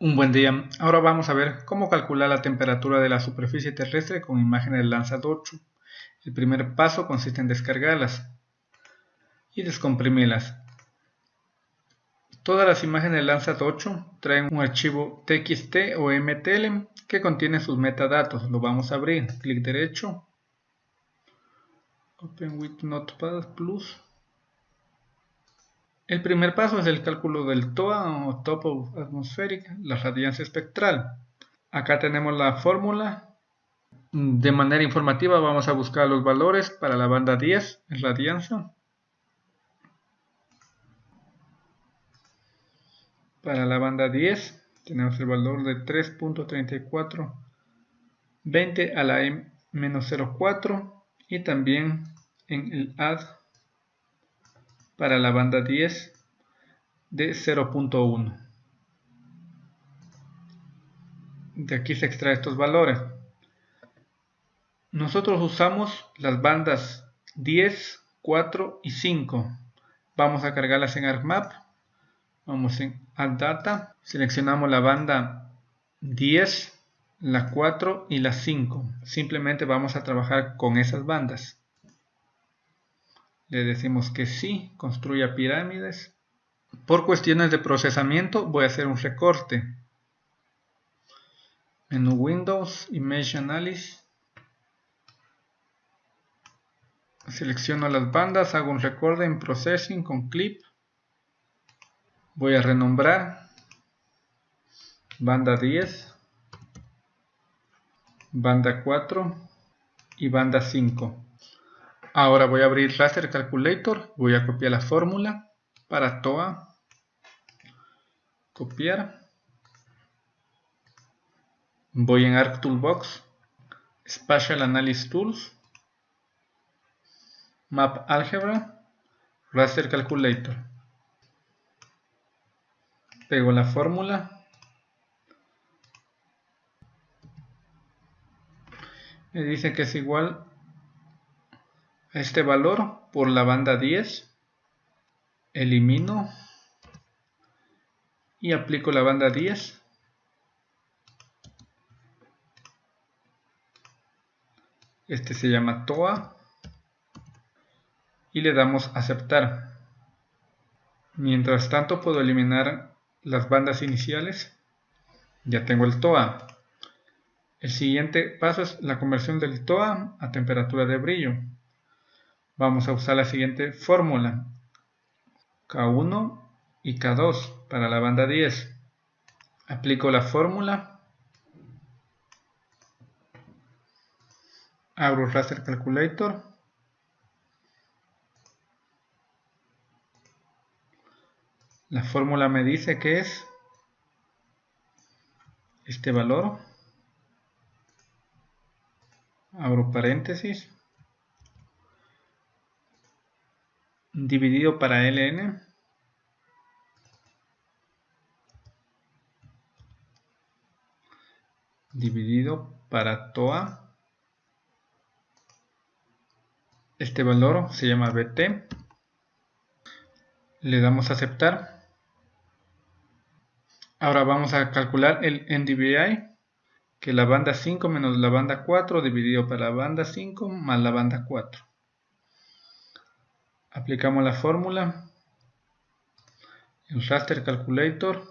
Un buen día, ahora vamos a ver cómo calcular la temperatura de la superficie terrestre con imágenes de Landsat 8. El primer paso consiste en descargarlas y descomprimirlas. Todas las imágenes de Landsat 8 traen un archivo TXT o MTL que contiene sus metadatos. Lo vamos a abrir, clic derecho, Open with Notepad Plus el primer paso es el cálculo del TOA o Topo Atmospheric, la radiancia espectral. Acá tenemos la fórmula. De manera informativa vamos a buscar los valores para la banda 10 en radiancia. Para la banda 10 tenemos el valor de 3.3420 a la M-04 y también en el add para la banda 10 de 0.1. De aquí se extrae estos valores. Nosotros usamos las bandas 10, 4 y 5. Vamos a cargarlas en ArcMap. Vamos en Add Data. Seleccionamos la banda 10, la 4 y la 5. Simplemente vamos a trabajar con esas bandas. Le decimos que sí, construya pirámides. Por cuestiones de procesamiento voy a hacer un recorte. Menú Windows, Image Analysis. Selecciono las bandas, hago un recorte en Processing con Clip. Voy a renombrar. Banda 10. Banda 4 y banda 5. Ahora voy a abrir Raster Calculator, voy a copiar la fórmula para TOA, copiar, voy en ArcToolbox, Spatial Analysis Tools, Map Algebra, Raster Calculator, pego la fórmula, me dice que es igual este valor por la banda 10 elimino y aplico la banda 10 este se llama TOA y le damos aceptar. Mientras tanto puedo eliminar las bandas iniciales. Ya tengo el TOA el siguiente paso es la conversión del TOA a temperatura de brillo vamos a usar la siguiente fórmula. K1 y K2 para la banda 10. Aplico la fórmula. Abro Raster Calculator. La fórmula me dice que es este valor. Abro paréntesis. Dividido para ln dividido para toa este valor se llama bt le damos a aceptar. Ahora vamos a calcular el NDVI que la banda 5 menos la banda 4 dividido para la banda 5 más la banda 4 aplicamos la fórmula. En raster calculator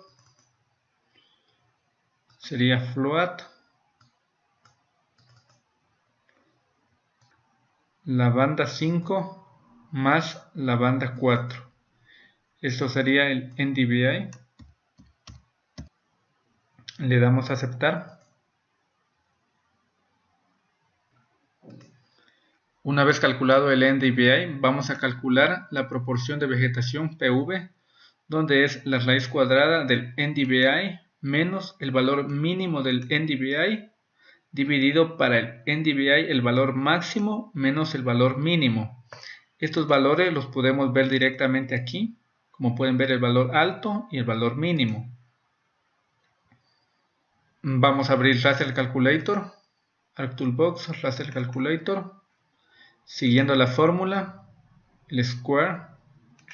sería float. La banda 5 más la banda 4 esto sería el NDVI le damos a aceptar Una vez calculado el NDVI, vamos a calcular la proporción de vegetación PV, donde es la raíz cuadrada del NDVI menos el valor mínimo del NDVI dividido para el NDVI el valor máximo menos el valor mínimo. Estos valores los podemos ver directamente aquí, como pueden ver el valor alto y el valor mínimo. Vamos a abrir Raster Calculator, ArcToolbox, Raster Calculator, Siguiendo la fórmula, el square,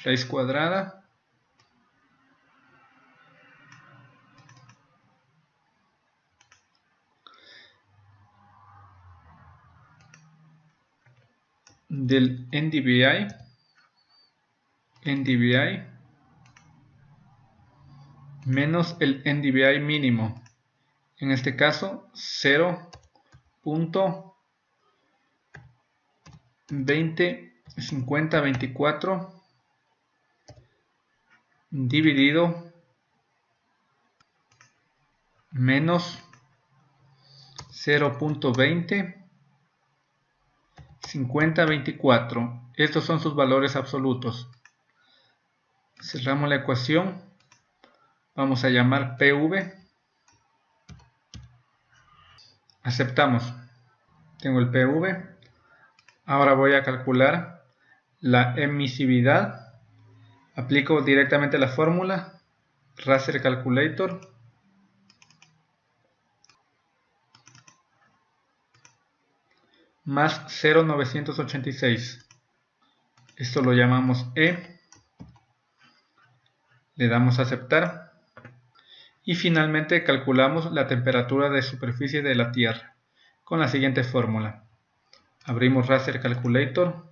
raíz cuadrada, del NDVI, NDVI, menos el NDVI mínimo, en este caso 0. 0.205024 dividido menos 0.20 5024 estos son sus valores absolutos. Cerramos la ecuación. Vamos a llamar PV aceptamos. Tengo el PV ahora voy a calcular la emisividad. Aplico directamente la fórmula Raster Calculator. Más 0,986 esto lo llamamos E. Le damos a aceptar. Y finalmente calculamos la temperatura de superficie de la Tierra con la siguiente fórmula abrimos Raster Calculator.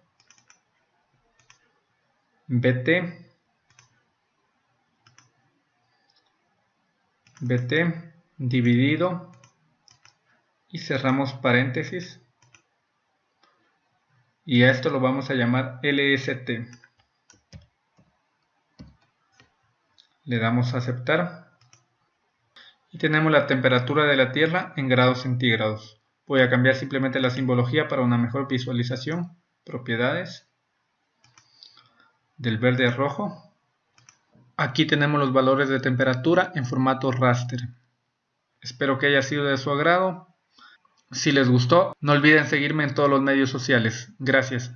BT bt dividido. Y cerramos paréntesis. Y a esto lo vamos a llamar LST. Le damos a aceptar. Y tenemos la temperatura de la Tierra en grados centígrados. Voy a cambiar simplemente la simbología para una mejor visualización. Propiedades del verde a rojo Aquí tenemos los valores de temperatura en formato raster. Espero que haya sido de su agrado. Si les gustó, no olviden seguirme en todos los medios sociales. Gracias.